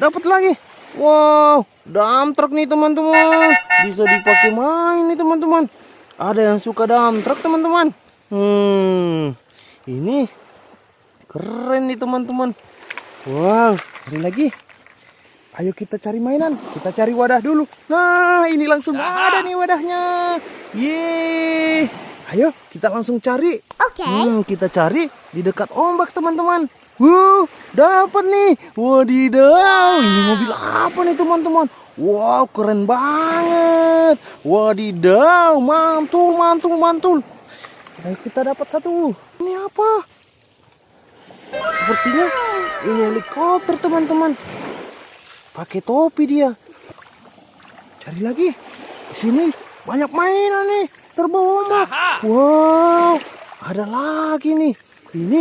dapat lagi. Wow, dump truck nih teman-teman. Bisa dipakai main nih teman-teman. Ada yang suka dump truck teman-teman. Hmm, ini keren nih teman-teman. Wow, cari lagi. Ayo kita cari mainan. Kita cari wadah dulu. Nah, ini langsung ada nih wadahnya. Yeay. Ayo kita langsung cari. Oke. Hmm, kita cari di dekat ombak teman-teman. Wuh, dapat nih. Wadidaw, ini mobil apa nih teman-teman? Wow, keren banget. Wadidaw, mantul, mantul, mantul. Ayo kita dapat satu. Ini apa? Sepertinya ini helikopter teman-teman. Pakai topi dia. Cari lagi. Di sini banyak mainan nih. Terbawa ombak. Wow, ada lagi nih. Ini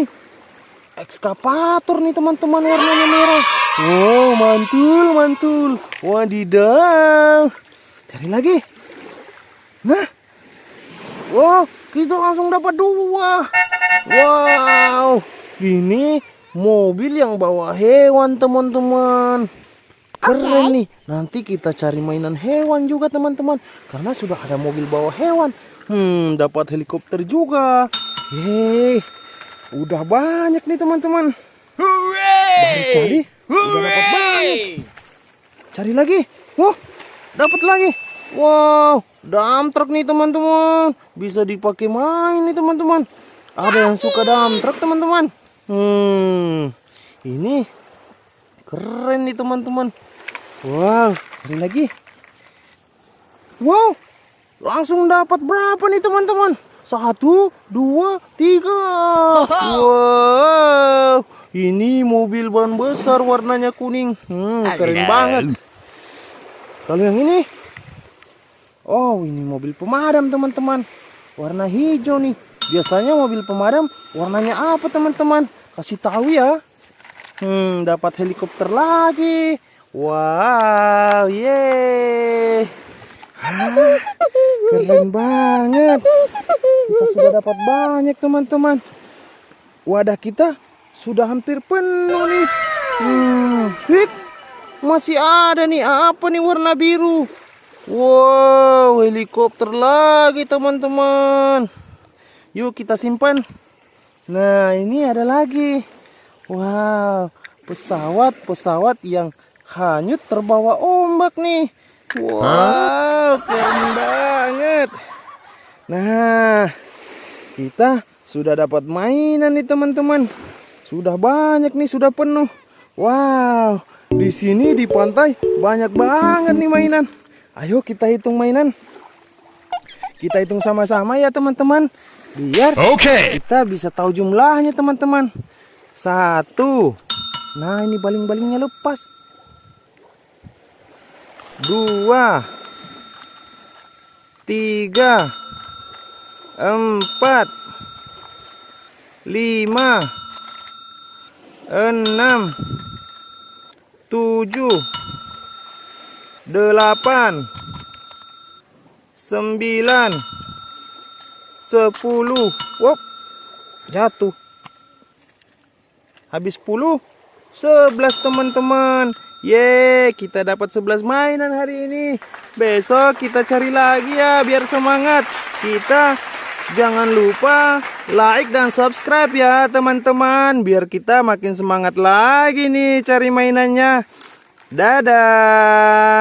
ekskavator nih teman-teman warnanya merah. Wow, mantul, mantul. Wadidaw. Cari lagi. Nah. Wow, kita langsung dapat dua. Wow, ini mobil yang bawa hewan teman-teman. Keren nih. Nanti kita cari mainan hewan juga teman-teman. Karena sudah ada mobil bawa hewan. Hmm, dapat helikopter juga. Yeay. Udah banyak nih teman-teman. Baru cari, udah dapat banyak. Cari lagi. Wah, dapat lagi. Wow, dump truck nih teman-teman. Bisa dipakai main nih teman-teman. Ada yang suka dump truck teman-teman. Hmm, ini keren nih teman-teman. Wow, cari lagi. Wow, langsung dapat berapa nih teman-teman? Satu, dua, tiga. Wow, ini mobil ban besar warnanya kuning. Hmm, keren banget. Kalau yang ini, oh ini mobil pemadam teman-teman. Warna hijau nih. Biasanya mobil pemadam warnanya apa teman-teman? Kasih tahu ya. Hmm, dapat helikopter lagi. Wow, yeay. Ah, keren banget. Kita sudah dapat banyak teman-teman. Wadah kita sudah hampir penuh nih. Hmm. Masih ada nih apa nih warna biru? Wow, helikopter lagi teman-teman. Yuk kita simpan. Nah, ini ada lagi. Wow, pesawat-pesawat yang hanyut terbawa ombak nih. Wow, keren banget. Nah, kita sudah dapat mainan nih teman-teman. Sudah banyak nih, sudah penuh. Wow, di sini di pantai banyak banget nih mainan. Ayo kita hitung mainan. Kita hitung sama-sama ya teman-teman. Biar Okay. kita bisa tahu jumlahnya teman-teman. Satu. Nah ini baling-balingnya lepas. Dua. Tiga. Empat. Lima. Enam. Tujuh. Delapan. Sembilan. Sepuluh. Wop. Jatuh. Habis 10 11 teman-teman Yeay kita dapat 11 mainan hari ini Besok kita cari lagi ya biar semangat Kita jangan lupa like dan subscribe ya teman-teman. Biar kita makin semangat lagi nih cari mainannya. Dadah